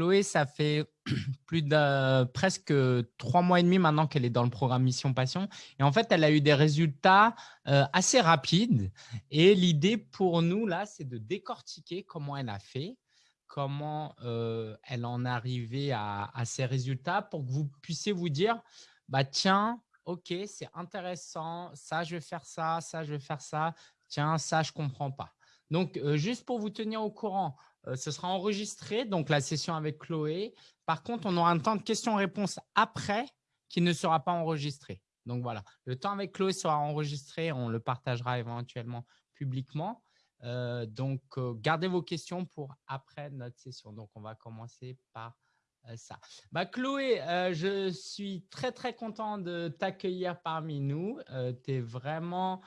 Chloé, ça fait plus de presque trois mois et demi maintenant qu'elle est dans le programme Mission Passion. Et en fait, elle a eu des résultats euh, assez rapides. Et l'idée pour nous, là, c'est de décortiquer comment elle a fait, comment euh, elle en est arrivée à, ces résultats pour que vous puissiez vous dire, bah, tiens, OK, c'est intéressant, ça, je vais faire ça, ça, je vais faire ça, tiens, ça, je ne comprends pas. Donc, euh, juste pour vous tenir au courant, euh, ce sera enregistré, donc la session avec Chloé. Par contre, on aura un temps de questions-réponses après qui ne sera pas enregistré. Donc, voilà, le temps avec Chloé sera enregistré, on le partagera éventuellement publiquement. Euh, donc, gardez vos questions pour après notre session. Donc, on va commencer par ça. Bah, Chloé, je suis très, très content de t'accueillir parmi nous. tu es vraiment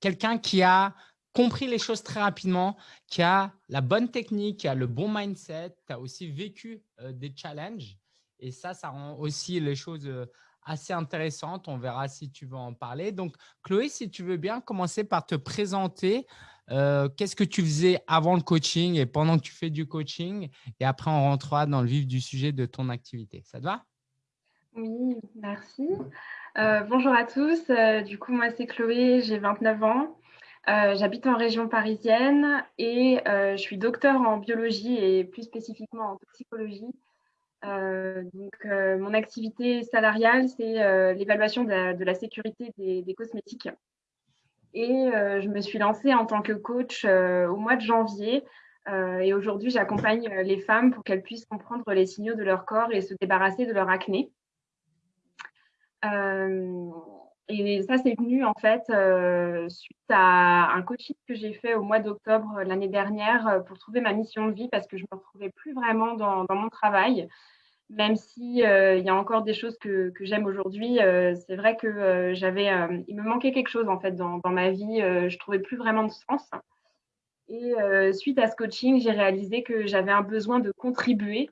quelqu'un qui a compris les choses très rapidement, qui a la bonne technique, qui a le bon mindset, qui a aussi vécu euh, des challenges. Et ça, ça rend aussi les choses euh, assez intéressantes. On verra si tu veux en parler. Donc, Chloé, si tu veux bien commencer par te présenter. Euh, qu'est-ce que tu faisais avant le coaching et pendant que tu fais du coaching? Et après, on rentrera dans le vif du sujet de ton activité. Ça te va? Oui, merci. bonjour à tous. du coup, moi, c'est Chloé, j'ai 29 ans. Euh, j'habite en région parisienne et euh, je suis docteur en biologie et plus spécifiquement en psychologie. Euh, donc, mon activité salariale, c'est l'évaluation de, la sécurité des, cosmétiques. Et je me suis lancée en tant que coach au mois de janvier. et aujourd'hui, j'accompagne les femmes pour qu'elles puissent comprendre les signaux de leur corps et se débarrasser de leur acné. Et ça, c'est venu en fait euh, suite à un coaching que j'ai fait au mois d'octobre euh, l'année dernière euh, pour trouver ma mission de vie parce que je ne me retrouvais plus vraiment dans, mon travail. Même si il y a encore des choses que, j'aime aujourd'hui, c'est vrai que j'avais, il me manquait quelque chose en fait dans, dans ma vie. je trouvais plus vraiment de sens. Et suite à ce coaching, j'ai réalisé que j'avais un besoin de contribuer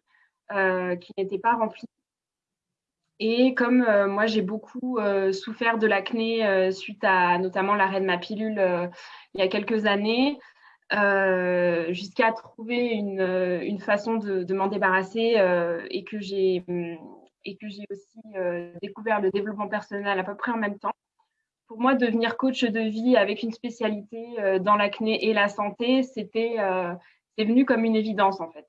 qui n'était pas rempli et comme euh, moi, j'ai beaucoup euh, souffert de l'acné euh, suite à notamment l'arrêt de ma pilule il y a quelques années, jusqu'à trouver une, une, façon de, de m'en débarrasser et que j'ai et que j'ai aussi découvert le développement personnel à peu près en même temps. Pour moi, devenir coach de vie avec une spécialité dans l'acné et la santé, c'était c'est venu comme une évidence en fait.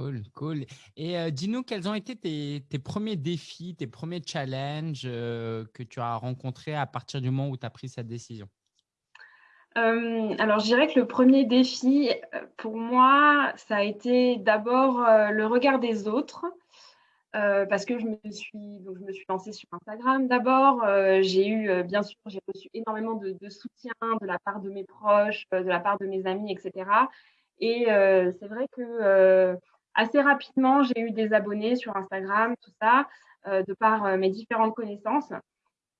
Cool, cool. Et euh, dis-nous, quels ont été tes, premiers défis, tes premiers challenges euh, que tu as rencontrés à partir du moment où tu as pris cette décision? Euh, alors, je dirais que le premier défi, pour moi, ça a été d'abord le regard des autres, parce que je me suis, donc je me suis lancée sur Instagram d'abord. j'ai eu, bien sûr, j'ai reçu énormément de, de, soutien de la part de mes proches, de la part de mes amis, etc. Et c'est vrai que assez rapidement, j'ai eu des abonnés sur Instagram, tout ça, euh, de par euh, mes différentes connaissances.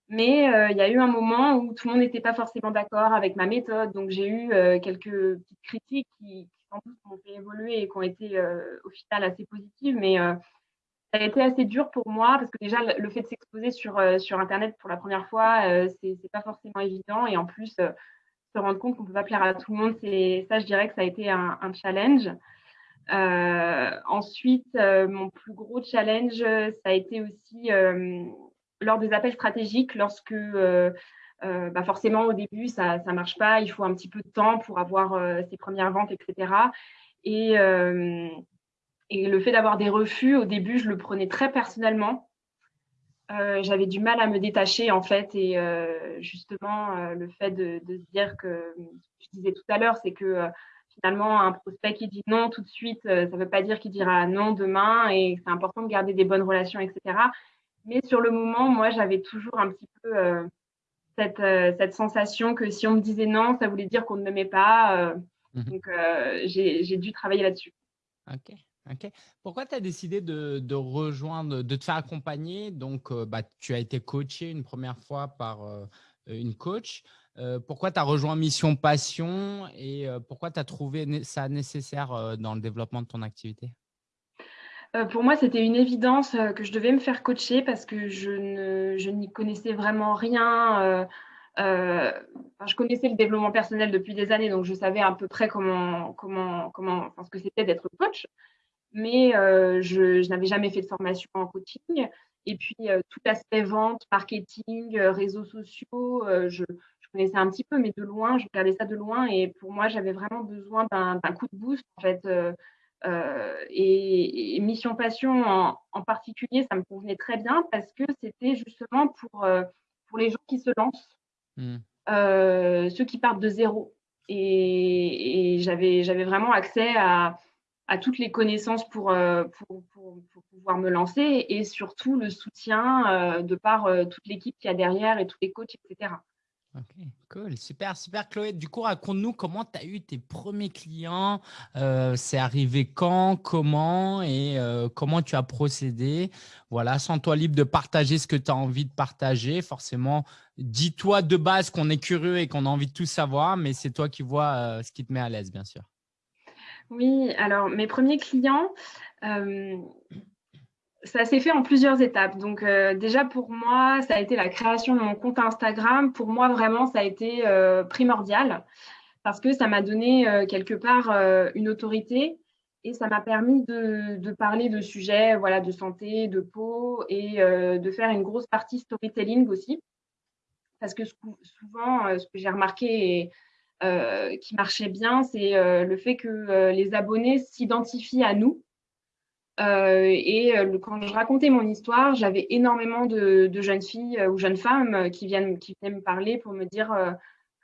Mais euh, il y a eu un moment où tout le monde n'était pas forcément d'accord avec ma méthode. Donc, j'ai eu quelques petites critiques qui, sans doute, m'ont fait évoluer et qui ont été au final assez positives. Mais ça a été assez dur pour moi parce que déjà, le fait de s'exposer sur, sur Internet pour la première fois, c'est n'est pas forcément évident. Et en plus, se rendre compte qu'on ne peut pas plaire à tout le monde, ça, je dirais que ça a été un challenge. Euh, ensuite, euh, mon plus gros challenge, ça a été aussi euh, lors des appels stratégiques, lorsque bah forcément au début ça ne marche pas, il faut un petit peu de temps pour avoir ses premières ventes, etc. Et, et le fait d'avoir des refus, au début, je le prenais très personnellement. J'avais du mal à me détacher en fait, et justement le fait de, de, se dire que, je disais tout à l'heure, c'est que finalement, un prospect qui dit non tout de suite, euh, ça ne veut pas dire qu'il dira non demain et c'est important de garder des bonnes relations, etc. Mais sur le moment, moi, j'avais toujours un petit peu euh, cette, euh, cette, sensation que si on me disait non, ça voulait dire qu'on ne m'aimait pas. Mhm. Donc, j'ai dû travailler là-dessus. OK. OK. Pourquoi tu as décidé de, de, rejoindre, de te faire accompagner? Donc, bah, tu as été coaché une première fois par une coach. Euh, pourquoi tu as rejoint Mission Passion et euh, pourquoi tu as trouvé ça nécessaire euh, dans le développement de ton activité? Pour moi, c'était une évidence que je devais me faire coacher parce que je n'y connaissais vraiment rien. je connaissais le développement personnel depuis des années, donc je savais à peu près comment, comment, comment, ce que c'était d'être coach. mais je, n'avais jamais fait de formation en coaching. Et puis, tout l'aspect vente, marketing, réseaux sociaux, je, connaissais un petit peu, mais de loin, je regardais ça de loin. Et pour moi, j'avais vraiment besoin d'un coup de boost, en fait. et, Mission Passion en, particulier, ça me convenait très bien parce que c'était justement pour, pour les gens qui se lancent, mmh. ceux qui partent de zéro. Et, et j'avais vraiment accès à, à toutes les connaissances pour, euh, pour, pouvoir me lancer et surtout le soutien euh, de par euh, toute l'équipe qui y a derrière et tous les coachs, etc. Cool, super, super Chloé. Du coup, raconte-nous comment tu as eu tes premiers clients, c'est arrivé quand, comment et comment tu as procédé. Voilà, sens-toi libre de partager ce que tu as envie de partager. Forcément, dis-toi de base qu'on est curieux et qu'on a envie de tout savoir, mais c'est toi qui vois ce qui te met à l'aise, bien sûr. Oui, alors mes premiers clients, euh, ça s'est fait en plusieurs étapes. Donc euh, déjà pour moi, ça a été la création de mon compte Instagram. Pour moi, vraiment, ça a été euh, primordial parce que ça m'a donné quelque part une autorité et ça m'a permis de, parler de sujets voilà, de santé, de peau et de faire une grosse partie storytelling aussi. Parce que souvent, ce que j'ai remarqué et euh, qui marchait bien, c'est euh, le fait que euh, les abonnés s'identifient à nous. Et quand je racontais mon histoire, j'avais énormément de, jeunes filles ou jeunes femmes qui, viennent, qui venaient me parler pour me dire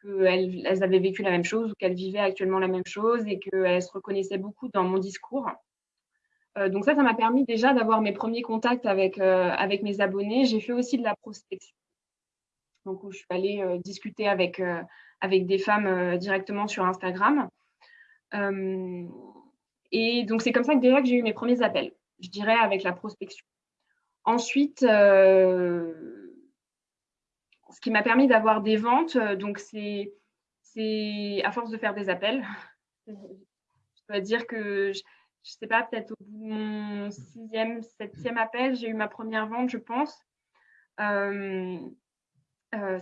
qu'elles elles avaient vécu la même chose ou qu'elles vivaient actuellement la même chose et qu'elles se reconnaissaient beaucoup dans mon discours. donc ça, ça m'a permis déjà d'avoir mes premiers contacts avec, avec mes abonnés. J'ai fait aussi de la prospection. Donc où je suis allée discuter avec, avec des femmes euh, directement sur Instagram. Euh, et donc, c'est comme ça que déjà que j'ai eu mes premiers appels, je dirais, avec la prospection. Ensuite, euh, ce qui m'a permis d'avoir des ventes, donc c'est à force de faire des appels. je dois dire que, je ne sais pas, peut-être au bout de mon sixième, septième appel, j'ai eu ma première vente, je pense. Euh,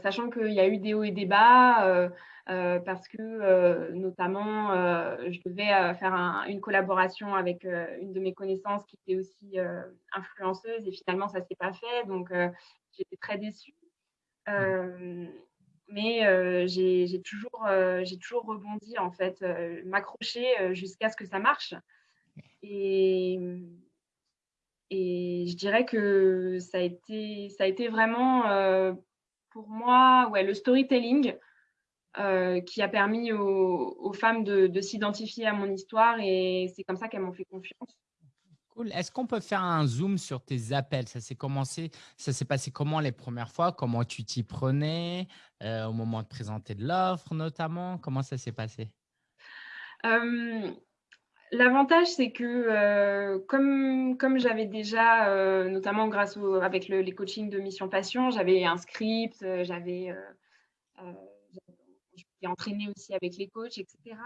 sachant qu'il y a eu des hauts et des bas, euh, euh, parce que notamment, je devais faire une collaboration avec une de mes connaissances qui était aussi influenceuse, et finalement, ça ne s'est pas fait, donc j'étais très déçue. mais j'ai toujours, toujours rebondi, en fait, m'accrocher jusqu'à ce que ça marche. Et, et je dirais que ça a été, ça a été vraiment pour moi, ouais, le storytelling euh, qui a permis aux, femmes de, s'identifier à mon histoire et c'est comme ça qu'elles m'ont fait confiance. Cool. Est-ce qu'on peut faire un zoom sur tes appels? Ça s'est commencé, ça s'est passé comment les premières fois? Comment tu t'y prenais euh, au moment de présenter de l'offre notamment? Comment ça s'est passé? Euh, L'avantage, c'est que euh, comme, comme j'avais déjà, euh, notamment grâce au, avec le, les coachings de Mission Passion, j'avais un script, euh, j'avais entraîné aussi avec les coachs, etc.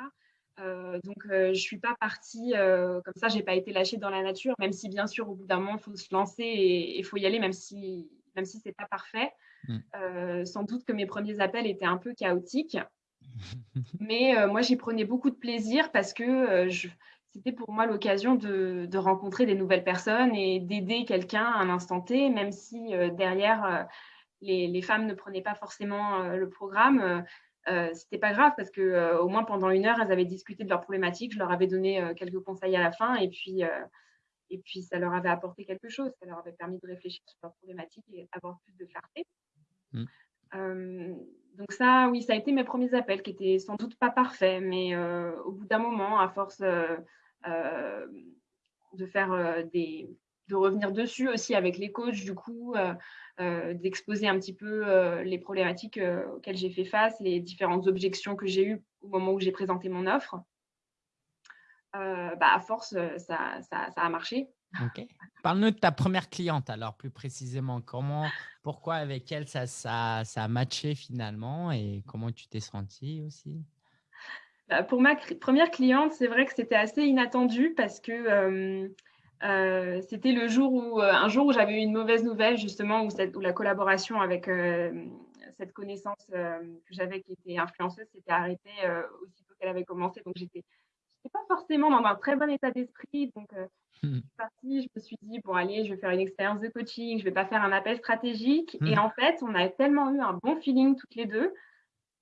donc, je ne suis pas partie comme ça, je n'ai pas été lâchée dans la nature, même si bien sûr, au bout d'un moment, il faut se lancer et il faut y aller, même si, même si ce n'est pas parfait. Mmh. sans doute que mes premiers appels étaient un peu chaotiques. Mais moi, j'y prenais beaucoup de plaisir parce que je, c'était pour moi l'occasion de, rencontrer des nouvelles personnes et d'aider quelqu'un à un instant T, même si euh, derrière, euh, les, femmes ne prenaient pas forcément euh, le programme. c'était pas grave parce que au moins pendant une heure, elles avaient discuté de leurs problématiques. Je leur avais donné quelques conseils à la fin et puis, et puis ça leur avait apporté quelque chose. Ça leur avait permis de réfléchir sur leurs problématiques et d'avoir plus de clarté. Mmh. Donc ça, oui, ça a été mes premiers appels qui étaient sans doute pas parfaits, mais au bout d'un moment, à force euh, de faire euh, des, de revenir dessus aussi avec les coachs, du coup, euh, d'exposer un petit peu les problématiques auxquelles j'ai fait face, les différentes objections que j'ai eues au moment où j'ai présenté mon offre. bah, à force, ça, ça a marché. Parle-nous de ta première cliente, alors plus précisément. Comment, pourquoi avec elle ça, ça, ça a matché finalement et comment tu t'es sentie aussi? Bah, pour ma première cliente, c'est vrai que c'était assez inattendu parce que c'était le jour où, un jour où j'avais eu une mauvaise nouvelle, justement, où, cette, où la collaboration avec cette connaissance que j'avais qui était influenceuse s'était arrêtée aussitôt qu'elle avait commencé. Donc, j'étais n'étais pas forcément dans un très bon état d'esprit. Donc, je suis partie, je me suis dit, bon, allez, je vais faire une expérience de coaching, je ne vais pas faire un appel stratégique. Et mmh. en fait, on a tellement eu un bon feeling toutes les deux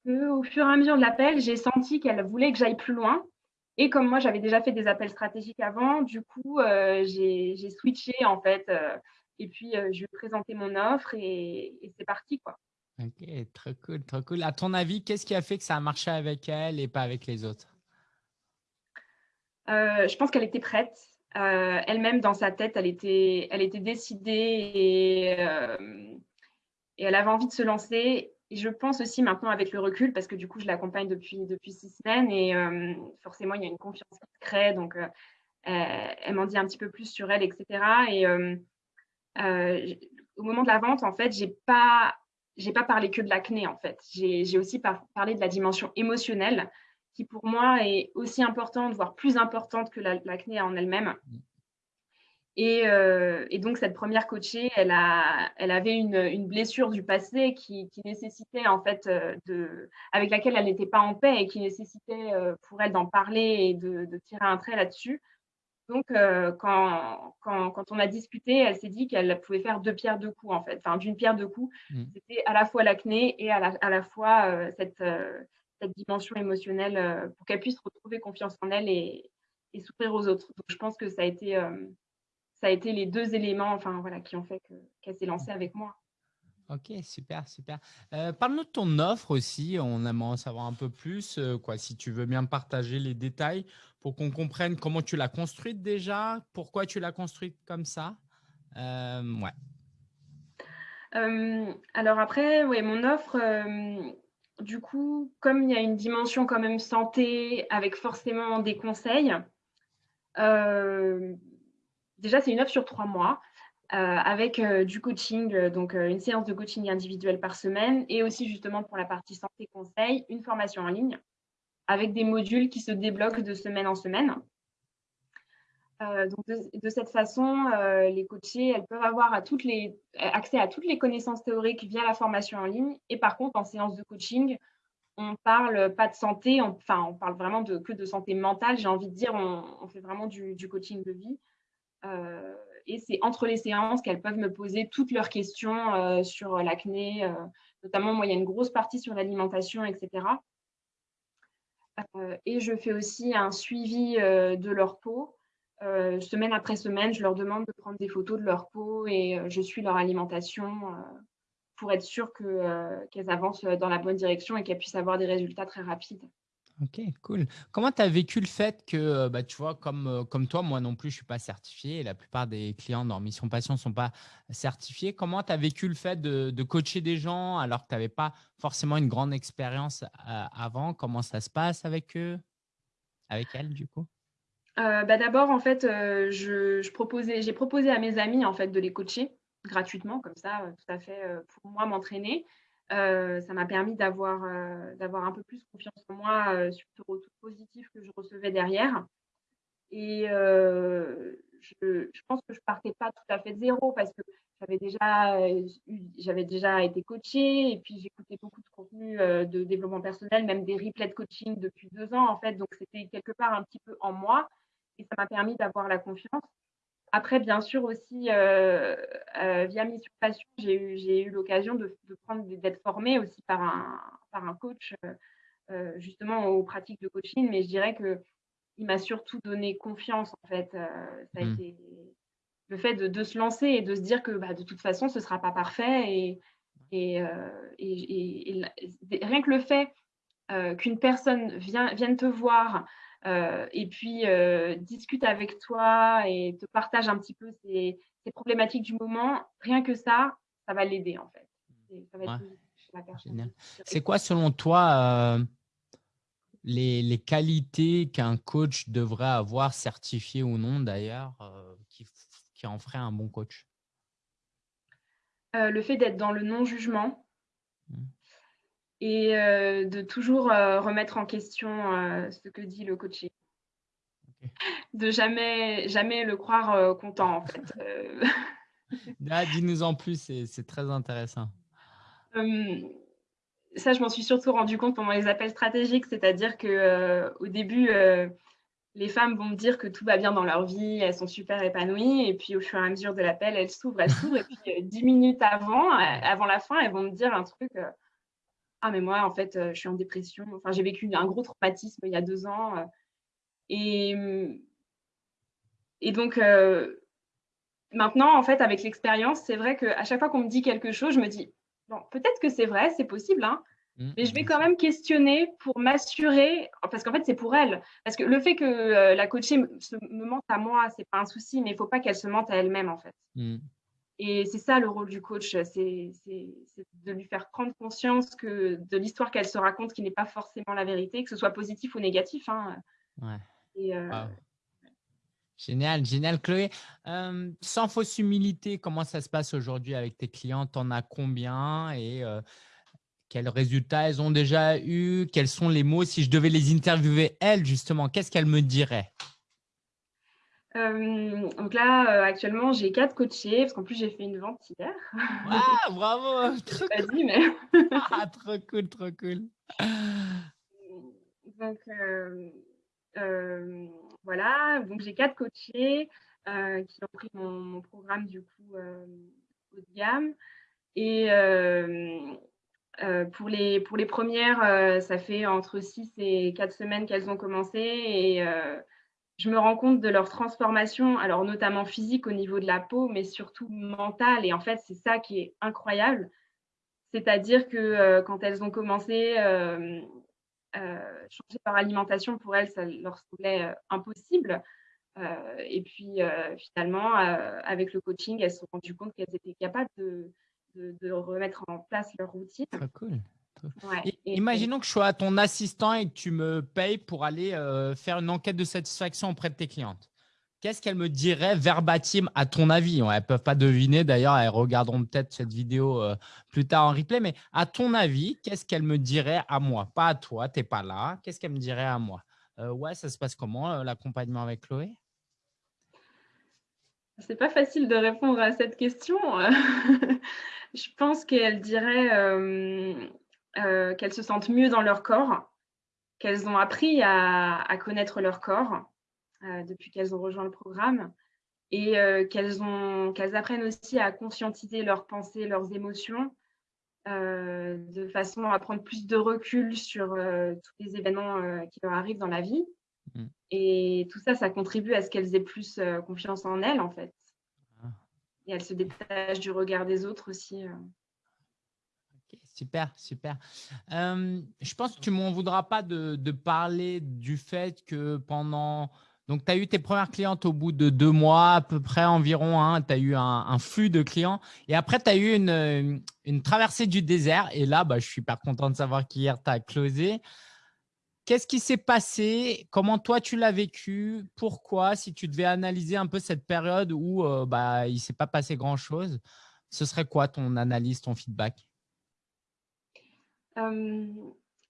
qu'au fur et à mesure de l'appel, j'ai senti qu'elle voulait que j'aille plus loin. Et comme moi, j'avais déjà fait des appels stratégiques avant, du coup, euh, j'ai switché en fait. Euh, et puis, euh, je lui ai présenté mon offre et, et c'est parti. quoi. Ok, très cool, très cool. À ton avis, qu'est-ce qui a fait que ça a marché avec elle et pas avec les autres? Je pense qu'elle était prête. Elle-même, dans sa tête, elle était, elle était décidée et, et elle avait envie de se lancer. Et je pense aussi maintenant avec le recul, parce que du coup, je l'accompagne depuis, depuis six semaines et euh, forcément, il y a une confiance qui se crée. Donc, euh, elle, m'en dit un petit peu plus sur elle, etc. Et euh, au moment de la vente, en fait, j'ai pas, pas parlé que de l'acné, en fait. J'ai aussi parlé de la dimension émotionnelle, qui pour moi est aussi importante, voire plus importante que l'acné en elle-même. Euh, et, donc, cette première coachée, elle, a, elle avait une, blessure du passé qui, nécessitait, en fait, euh, de, avec laquelle elle n'était pas en paix et qui nécessitait euh, pour elle d'en parler et de, tirer un trait là-dessus. Donc, quand, quand, on a discuté, elle s'est dit qu'elle pouvait faire deux pierres deux coups, en fait. Enfin, d'une pierre deux coups. Mmh. C'était à la fois l'acné et à la, à la fois cette, cette dimension émotionnelle pour qu'elle puisse retrouver confiance en elle et, et s'ouvrir aux autres. Donc, je pense que ça a été ça a été les deux éléments enfin, voilà, qui ont fait qu'elle s'est lancée avec moi. Ok, super, super. Euh, Parle-nous de ton offre aussi. On aimerait en savoir un peu plus. Euh, quoi, si tu veux bien partager les détails pour qu'on comprenne comment tu l'as construite déjà, pourquoi tu l'as construite comme ça. Euh, ouais. alors après, oui, mon offre, du coup, comme il y a une dimension quand même santé avec forcément des conseils, déjà, c'est une offre sur trois mois. Euh, avec euh, du coaching, euh, donc une séance de coaching individuelle par semaine et aussi justement pour la partie santé conseil, une formation en ligne avec des modules qui se débloquent de semaine en semaine. Donc de, cette façon, les coachés, elles peuvent avoir accès à toutes les connaissances théoriques via la formation en ligne. Et par contre, en séance de coaching, on parle pas de santé, enfin, on parle vraiment que de santé mentale. J'ai envie de dire, on, fait vraiment du, coaching de vie. Euh, et c'est entre les séances qu'elles peuvent me poser toutes leurs questions euh, sur l'acné. Euh, notamment, moi, il y a une grosse partie sur l'alimentation, etc. et je fais aussi un suivi de leur peau. Semaine après semaine, je leur demande de prendre des photos de leur peau et je suis leur alimentation pour être sûre qu'elles avancent dans la bonne direction et qu'elles puissent avoir des résultats très rapides. Ok, cool. Comment tu as vécu le fait que, euh, bah, tu vois, comme, euh, comme toi, moi non plus, je ne suis pas certifié la plupart des clients dans Mission Passion ne sont pas certifiés. Comment tu as vécu le fait de, coacher des gens alors que tu n'avais pas forcément une grande expérience euh, avant? Comment ça se passe avec eux, avec elles, du coup? Bah, D'abord, en fait, proposais, j'ai proposé à mes amis en fait, de les coacher gratuitement, comme ça, tout à fait, pour moi, m'entraîner. Euh, ça m'a permis d'avoir euh, d'avoir un peu plus confiance en moi euh, sur ce retour positif que je recevais derrière. Et je, je, pense que je partais pas tout à fait de zéro parce que j'avais déjà, j'avais déjà été coachée et puis j'écoutais beaucoup de contenu de développement personnel, même des replays de coaching depuis deux ans en fait. Donc c'était quelque part un petit peu en moi et ça m'a permis d'avoir la confiance. Après, bien sûr aussi, euh, euh, via Mission Passion, j'ai eu, l'occasion de, prendre d'être formée aussi par un, par un coach, euh, justement aux pratiques de coaching. Mais je dirais que il m'a surtout donné confiance, en fait. ça a mmh. été le fait de, se lancer et de se dire que bah, de toute façon, ce ne sera pas parfait. Et, et, rien que le fait qu'une personne vienne te voir euh, et puis euh, discute avec toi et te partage un petit peu ses, problématiques du moment, rien que ça, ça va l'aider en fait. C'est quoi selon toi euh, les, qualités qu'un coach devrait avoir, certifié ou non d'ailleurs, qui, qui, en ferait un bon coach? Le fait d'être dans le non-jugement, mmh et euh, de toujours euh, remettre en question euh, ce que dit le coaché. De jamais, jamais le croire content, en fait. Ah, dis-nous en plus, c'est très intéressant. Hum, ça, je m'en suis surtout rendu compte pendant les appels stratégiques, c'est-à-dire qu'au début, les femmes vont me dire que tout va bien dans leur vie, elles sont super épanouies, et puis au fur et à mesure de l'appel, elles s'ouvrent, elles s'ouvrent, et puis euh, dix minutes avant, euh, avant la fin, elles vont me dire un truc. Euh, ah mais moi en fait, je suis en dépression. Enfin, j'ai vécu un gros traumatisme il y a deux ans, et et donc maintenant en fait avec l'expérience, c'est vrai qu'à chaque fois qu'on me dit quelque chose, je me dis bon peut-être que c'est vrai, c'est possible, hein, Mmh, mais je vais mmh. quand même questionner pour m'assurer, parce qu'en fait, c'est pour elle. Parce que le fait que euh, la coachée me, me, mente à moi, c'est pas un souci, mais il faut pas qu'elle se mente à elle-même, en fait. Mmh. Et c'est ça le rôle du coach, c'est de lui faire prendre conscience que de l'histoire qu'elle se raconte, qui n'est pas forcément la vérité, que ce soit positif ou négatif. Hein. Ouais. Euh, génial, génial, Chloé. Euh, sans fausse humilité, comment ça se passe aujourd'hui avec tes clients? T'en as combien? Et quels résultats elles ont déjà eu Quels sont les mots? Si je devais les interviewer, elles, justement, qu'est-ce qu'elles me diraient? Euh, donc là, euh, actuellement, j'ai quatre coachés, parce qu'en plus, j'ai fait une vente hier. Ah, bravo trop pas dit, mais… ah, trop cool, trop cool. Donc, euh, voilà, donc j'ai quatre coachés qui ont pris mon, mon programme, du coup, haut de gamme. Et pour, les, pour les premières, ça fait entre 6 et 4 semaines qu'elles ont commencé et je me rends compte de leur transformation, alors notamment physique au niveau de la peau, mais surtout mentale. Et en fait, c'est ça qui est incroyable. C'est-à-dire que quand elles ont commencé, changer par alimentation, pour elles, ça leur semblait impossible. et puis finalement, avec le coaching, elles se sont rendues compte qu'elles étaient capables de, remettre en place leur routine. Très cool. Imaginons que je sois ton assistant et que tu me payes pour aller euh, faire une enquête de satisfaction auprès de tes clientes. Qu'est-ce qu'elles me diraient verbatim à ton avis? Elles ne peuvent pas deviner, d'ailleurs, elles regarderont peut-être cette vidéo euh, plus tard en replay, mais à ton avis, qu'est-ce qu'elles me diraient à moi? Pas à toi, tu n'es pas là. Qu'est-ce qu'elles me diraient à moi? Euh, Ouais, ça se passe comment l'accompagnement avec Chloé? C'est pas facile de répondre à cette question. je pense qu'elles diraient euh, euh, qu'elles se sentent mieux dans leur corps, qu'elles ont appris à, connaître leur corps euh, depuis qu'elles ont rejoint le programme et qu'elles qu'elles apprennent aussi à conscientiser leurs pensées, leurs émotions, de façon à prendre plus de recul sur tous les événements qui leur arrivent dans la vie. Mmh. Et tout ça, ça contribue à ce qu'elles aient plus confiance en elles, en fait. Ah. Et elles se détachent du regard des autres aussi. Super, super. je pense que tu ne m'en voudras pas de, parler du fait que pendant… Donc, tu as eu tes premières clientes au bout de deux mois, à peu près environ. Hein, tu as eu un, flux de clients. Et après, tu as eu une, traversée du désert. Et là, bah, je suis super content de savoir qu'hier, tu as closé. Qu'est-ce qui s'est passé? Comment toi, tu l'as vécu? Pourquoi? Si tu devais analyser un peu cette période où euh, bah, il ne s'est pas passé grand-chose, ce serait quoi ton analyse, ton feedback?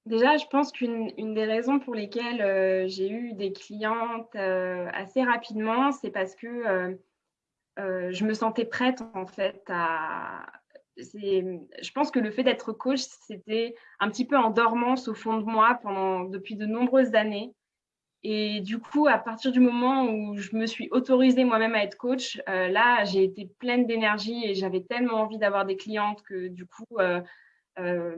Déjà, je pense qu'une des raisons pour lesquelles euh, j'ai eu des clientes euh, assez rapidement, c'est parce que je me sentais prête en fait à, je pense que le fait d'être coach, c'était un petit peu en dormance au fond de moi pendant, depuis de nombreuses années. Et du coup, à partir du moment où je me suis autorisée moi-même à être coach, euh, là, j'ai été pleine d'énergie et j'avais tellement envie d'avoir des clientes que du coup, euh, euh,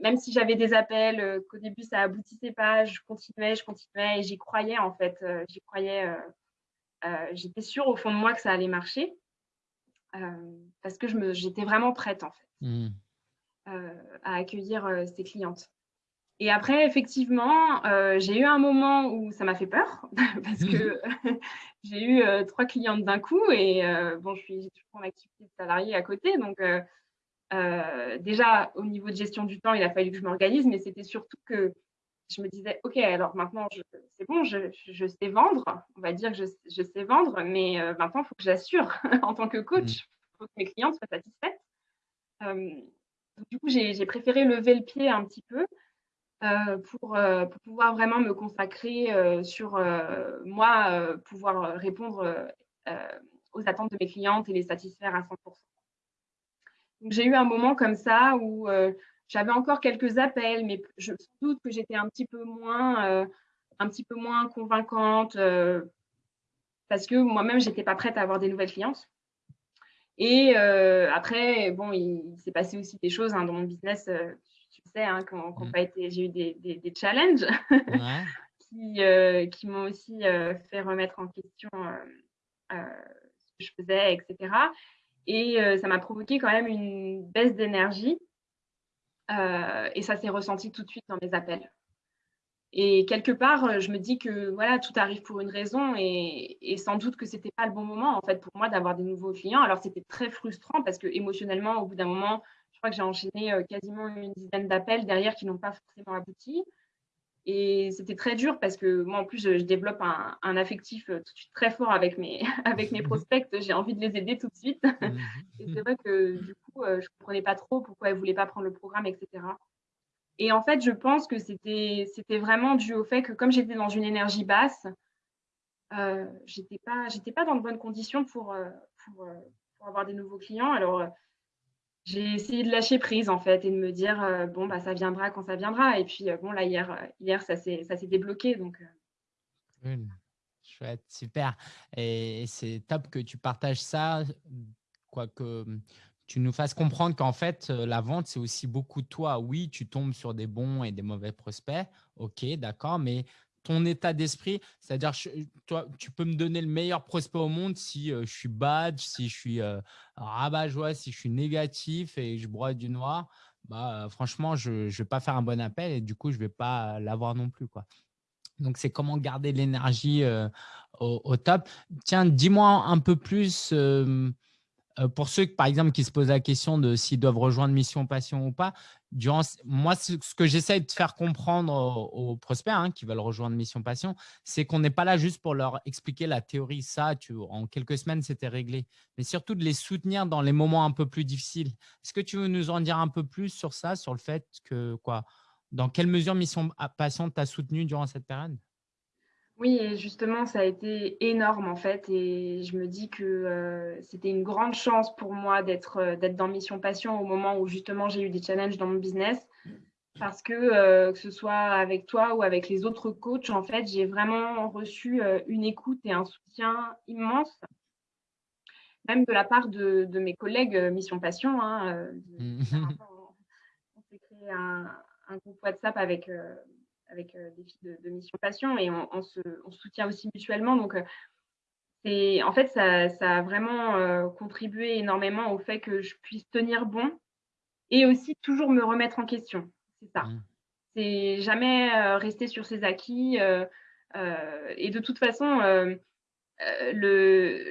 même si j'avais des appels, qu'au début, ça aboutissait pas, je continuais, je continuais et j'y croyais en fait. j'y croyais. J'étais sûre au fond de moi que ça allait marcher. Euh, parce que j'étais vraiment prête en fait mmh. euh, à accueillir euh, ces clientes. Et après, effectivement, j'ai eu un moment où ça m'a fait peur parce que j'ai eu trois clientes d'un coup et bon, je suis toujours en activité de salarié à côté. Donc, déjà, au niveau de gestion du temps, il a fallu que je m'organise, mais c'était surtout que je me disais, OK, alors maintenant, c'est bon, je, sais vendre. On va dire que je, sais vendre, mais euh, maintenant, il faut que j'assure en tant que coach. Il mmh. faut que mes clients soient satisfaits. du coup, j'ai préféré lever le pied un petit peu euh, pour, euh, pour, pouvoir vraiment me consacrer sur moi, pouvoir répondre aux attentes de mes clientes et les satisfaire à 100%. J'ai eu un moment comme ça où j'avais encore quelques appels, mais je doute que j'étais un petit peu moins, euh, un petit peu moins convaincante parce que moi-même, je n'étais pas prête à avoir des nouvelles clientes. Et après, bon, il, s'est passé aussi des choses hein, dans mon business, tu sais, hein, quand, mmh. j'ai eu des, des, challenges qui, qui m'ont aussi fait remettre en question ce que je faisais, etc. Et ça m'a provoqué quand même une baisse d'énergie. et ça s'est ressenti tout de suite dans mes appels. Et quelque part, je me dis que voilà, tout arrive pour une raison et, sans doute que c'était pas le bon moment en fait pour moi d'avoir des nouveaux clients. Alors c'était très frustrant parce que émotionnellement, au bout d'un moment, je crois que j'ai enchaîné quasiment une dizaine d'appels derrière qui n'ont pas forcément abouti. Et c'était très dur parce que moi, en plus, je, développe un, affectif tout de suite très fort avec mes, avec mes prospects. J'ai envie de les aider tout de suite. Mmh. et c'est vrai que du coup, je ne comprenais pas trop pourquoi elles ne voulaient pas prendre le programme, etc. Et en fait, je pense que c'était vraiment dû au fait que comme j'étais dans une énergie basse, euh, j'étais pas pas dans de bonnes conditions pour, euh, pour, euh, pour, avoir des nouveaux clients. Alors euh, j'ai essayé de lâcher prise en fait et de me dire bon bah ça viendra quand ça viendra. Et puis bon là hier hier ça s'est débloqué donc. Chouette, super. Et c'est top que tu partages ça, quoique tu nous fasses comprendre qu'en fait, euh, la vente, c'est aussi beaucoup toi. Oui, tu tombes sur des bons et des mauvais prospects. OK, d'accord. Mais ton état d'esprit, c'est-à-dire, toi, tu peux me donner le meilleur prospect au monde si euh, je suis bad, si je suis euh, rabat-joie, si je suis négatif et je broie du noir. Bah, franchement, je ne vais pas faire un bon appel et du coup, je ne vais pas l'avoir non plus. Quoi. Donc, c'est comment garder l'énergie au, top. Tiens, dis-moi un peu plus euh, pour ceux, par exemple, qui se posent la question de s'ils doivent rejoindre Mission Passion ou pas, durant, moi, ce, que j'essaie de faire comprendre aux, prospects hein, qui veulent rejoindre Mission Passion, c'est qu'on n'est pas là juste pour leur expliquer la théorie. Ça, en quelques semaines, c'était réglé. Mais surtout de les soutenir dans les moments un peu plus difficiles. Est-ce que tu veux nous en dire un peu plus sur ça, sur le fait que, quoi, dans quelle mesure Mission Passion t'a soutenu durant cette période? Oui, et justement, ça a été énorme en fait. Et je me dis que euh, c'était une grande chance pour moi d'être euh, d'être dans Mission Passion au moment où justement j'ai eu des challenges dans mon business. Parce que euh, que ce soit avec toi ou avec les autres coachs, en fait, j'ai vraiment reçu une écoute et un soutien immense, même de la part de, mes collègues Mission Passion. Hein, mmh. on, s'est créé un, un, groupe WhatsApp avec avec euh, des filles de, Mission Passion et on, se, soutient aussi mutuellement. Donc, euh, en fait, ça, a vraiment euh, contribué énormément au fait que je puisse tenir bon et aussi toujours me remettre en question. C'est ça. Mmh. C'est jamais rester sur ses acquis. et de toute façon,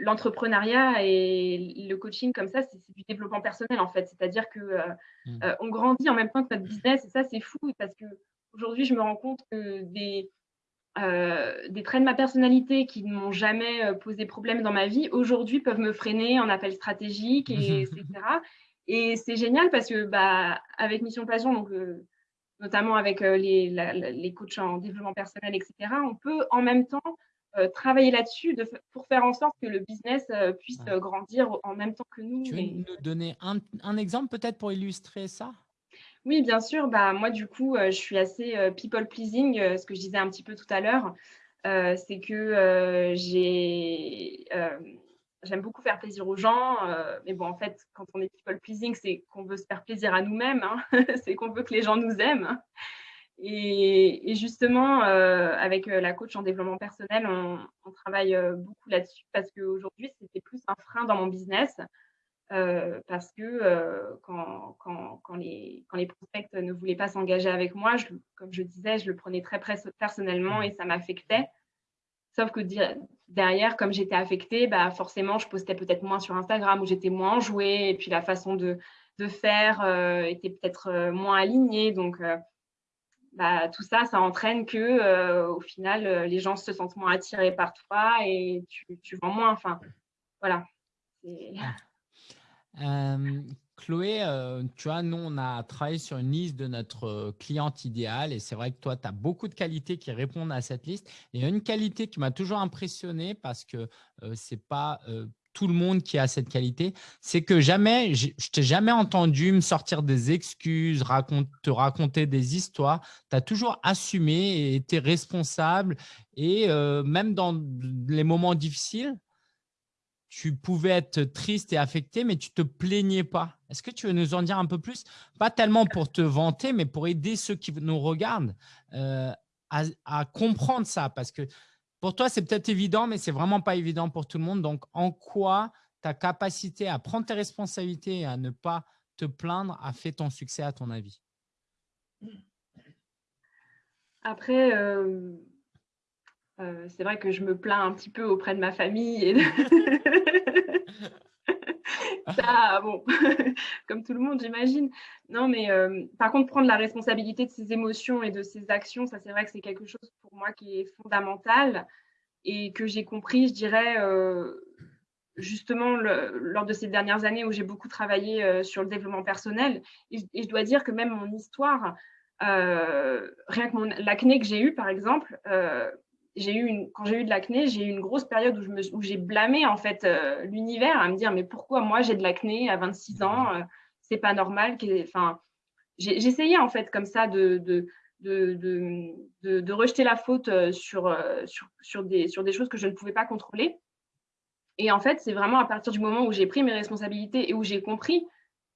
l'entrepreneuriat et le coaching comme ça, c'est du développement personnel en fait. C'est-à-dire que mmh. on grandit en même temps que notre business et ça, c'est fou parce que Aujourd'hui, je me rends compte que des, euh, des traits de ma personnalité qui ne m'ont jamais euh, posé problème dans ma vie, aujourd'hui peuvent me freiner en appel stratégique, et, etc. Et c'est génial parce que bah, avec Mission Passion, donc, euh, notamment avec les, les, coachs en développement personnel, etc., on peut en même temps travailler là-dessus pour faire en sorte que le business puisse grandir en même temps que nous. Tu veux nous donner un, un exemple peut-être pour illustrer ça? Oui, bien sûr. Bah, moi, du coup, euh, je suis assez euh, people pleasing, euh, ce que je disais un petit peu tout à l'heure. c'est que j'ai, j'aime beaucoup faire plaisir aux gens. mais bon, en fait, quand on est people pleasing, c'est qu'on veut se faire plaisir à nous-mêmes. Hein. c'est qu'on veut que les gens nous aiment. Et, justement, avec la coach en développement personnel, on, on travaille beaucoup là-dessus parce qu'aujourd'hui, c'était plus un frein dans mon business. Euh, parce que euh, quand, quand, quand, les, quand les prospects ne voulaient pas s'engager avec moi, je, comme je disais, je le prenais très personnellement mmh. et ça m'affectait. Sauf que derrière, comme j'étais affectée, bah forcément, je postais peut-être moins sur Instagram où j'étais moins enjouée et puis la façon de, de faire euh, était peut-être moins alignée. Donc, bah, tout ça, ça entraîne que au final, les gens se sentent moins attirés par toi et tu, tu vends moins. Enfin, voilà. Chloé, tu vois, nous, on a travaillé sur une liste de notre cliente idéale et c'est vrai que toi, tu as beaucoup de qualités qui répondent à cette liste. a une qualité qui m'a toujours impressionné parce que c'est pas tout le monde qui a cette qualité, c'est que jamais, je t'ai jamais entendu me sortir des excuses, te raconter des histoires. Tu as toujours assumé et été responsable. Et euh, même dans les moments difficiles, tu pouvais être triste et affecté, mais tu ne te plaignais pas. Est-ce que tu veux nous en dire un peu plus? Pas tellement pour te vanter, mais pour aider ceux qui nous regardent euh, à, comprendre ça. Parce que pour toi, c'est peut-être évident, mais c'est vraiment pas évident pour tout le monde. Donc, en quoi ta capacité à prendre tes responsabilités et à ne pas te plaindre a fait ton succès à ton avis? Après, euh, euh, c'est vrai que je me plains un petit peu auprès de ma famille. Et Ça, bon, comme tout le monde, j'imagine. Non, mais euh, par contre, prendre la responsabilité de ses émotions et de ses actions, ça, c'est vrai que c'est quelque chose pour moi qui est fondamental et que j'ai compris, je dirais, euh, justement lors de ces dernières années où j'ai beaucoup travaillé sur le développement personnel. Et, je dois dire que même mon histoire, rien que l'acné que j'ai eu, par exemple, j'ai eu une, quand j'ai eu de l'acné, j'ai eu une grosse période où, je me, où j'ai blâmé en fait euh, l'univers à me dire mais pourquoi moi j'ai de l'acné à 26 ans, euh, c'est pas normal. Enfin, j'essayais en fait comme ça de, de, de, de, rejeter la faute euh, sur, sur, sur, des, sur des choses que je ne pouvais pas contrôler. Et en fait, c'est vraiment à partir du moment où j'ai pris mes responsabilités et où j'ai compris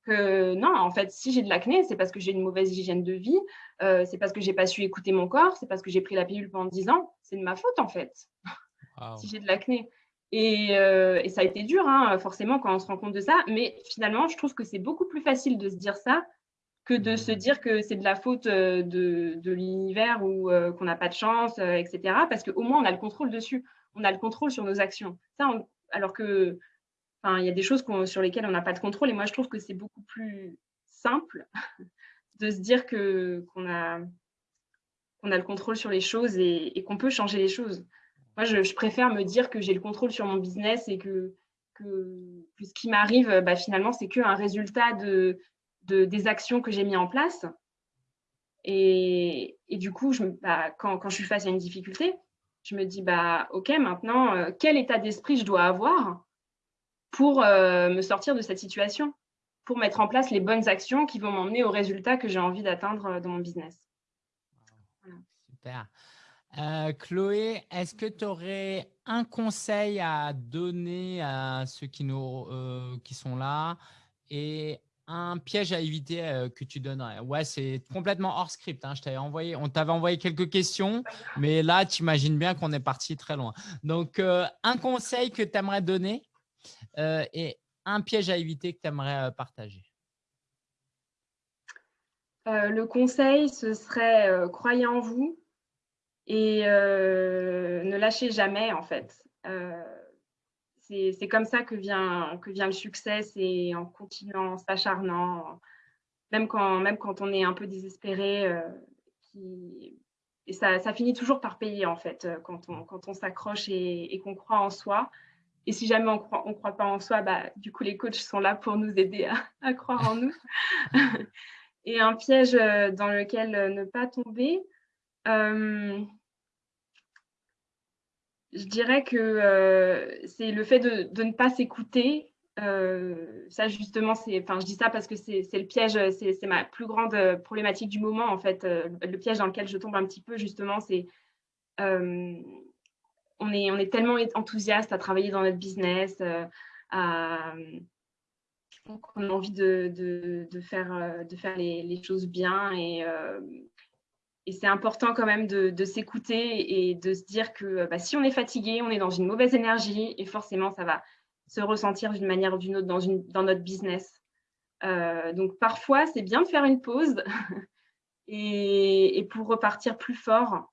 que non, en fait, si j'ai de l'acné, c'est parce que j'ai une mauvaise hygiène de vie, euh, c'est parce que j'ai pas su écouter mon corps, c'est parce que j'ai pris la pilule pendant 10 ans. C'est de ma faute, en fait, si j'ai de l'acné. Et, euh, et, ça a été dur, hein, forcément, quand on se rend compte de ça. Mais finalement, je trouve que c'est beaucoup plus facile de se dire ça que de se mmh. dire que c'est de la faute euh, de, de l'univers ou qu'on n'a pas de chance, etc. Parce qu'au moins, on a le contrôle dessus. On a le contrôle sur nos actions. Ça, alors que il y a des choses sur lesquelles on n'a pas de contrôle. Et moi, je trouve que c'est beaucoup plus simple de se dire qu'on a, le contrôle sur les choses et, qu'on peut changer les choses. Moi, je, préfère me dire que j'ai le contrôle sur mon business et que, ce qui m'arrive, bah, finalement, c'est qu'un résultat de, de, des actions que j'ai mis en place. Et, du coup, bah, quand, quand, je suis face à une difficulté, je me dis, bah, OK, maintenant, euh, quel état d'esprit je dois avoir pour euh, me sortir de cette situation, pour mettre en place les bonnes actions qui vont m'emmener au résultat que j'ai envie d'atteindre euh, dans mon business. Super. Euh, Chloé, est-ce que tu aurais un conseil à donner à ceux qui, nous, qui sont là et un piège à éviter que tu donnerais? Ouais, c'est complètement hors script. Hein. Je t'avais envoyé, on t'avait envoyé quelques questions, mais là, tu imagines bien qu'on est parti très loin. Donc, un conseil que tu aimerais donner? Euh, et un piège à éviter que tu aimerais euh, partager euh, Le conseil, ce serait croyez en vous et ne lâchez jamais en fait. c'est comme ça que vient, que vient le succès, c'est en continuant, en s'acharnant, même quand, même quand on est un peu désespéré. Et ça, ça, finit toujours par payer en fait quand on, quand on s'accroche et qu'on croit en soi. Et si jamais on ne croit, pas en soi, bah, du coup, les coachs sont là pour nous aider à, croire en nous. et un piège euh, dans lequel euh, ne pas tomber, euh, je dirais que c'est le fait de, ne pas s'écouter. ça, justement, enfin, je dis ça parce que c'est le piège, c'est ma plus grande problématique du moment, en fait. le piège dans lequel je tombe un petit peu, justement, c'est on est, tellement enthousiaste à travailler dans notre business, euh, on a envie de, faire, euh, les, choses bien et, euh, et c'est important quand même de, s'écouter et de se dire que bah, si on est fatigué, on est dans une mauvaise énergie et forcément ça va se ressentir d'une manière ou d'une autre dans, notre business. donc parfois c'est bien de faire une pause et pour repartir plus fort.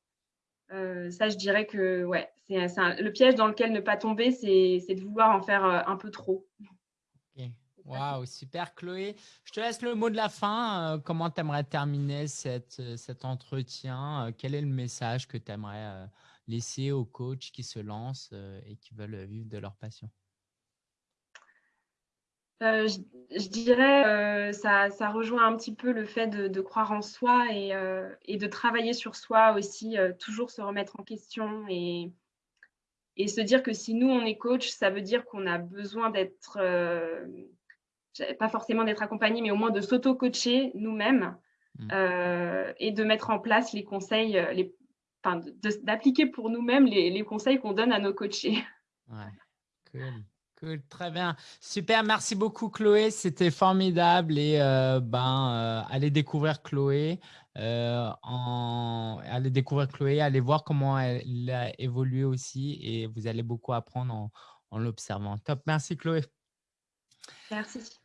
Euh, ça, je dirais que ouais, c'est le piège dans lequel ne pas tomber, c'est de vouloir en faire euh, un peu trop. Waouh, super Chloé. Je te laisse le mot de la fin. Euh, comment tu aimerais terminer cet entretien? Quel est le message que tu aimerais laisser aux coachs qui se lancent et qui veulent vivre de leur passion? Euh, je, dirais, euh, ça, ça, rejoint un petit peu le fait de, croire en soi et, euh, et, de travailler sur soi aussi, toujours se remettre en question et, Et se dire que si nous, on est coach, ça veut dire qu'on a besoin d'être, euh, pas forcément d'être accompagné, mais au moins de s'auto-coacher nous-mêmes mmh. euh, et de mettre en place les conseils, euh, les, d'appliquer pour nous-mêmes les, conseils qu'on donne à nos coachés. Ouais, cool. Très bien. Super, merci beaucoup Chloé, c'était formidable et ben, allez découvrir Chloé. Euh, allez découvrir Chloé, allez voir comment elle a évolué aussi et vous allez beaucoup apprendre en, en l'observant. Top, merci Chloé. Merci.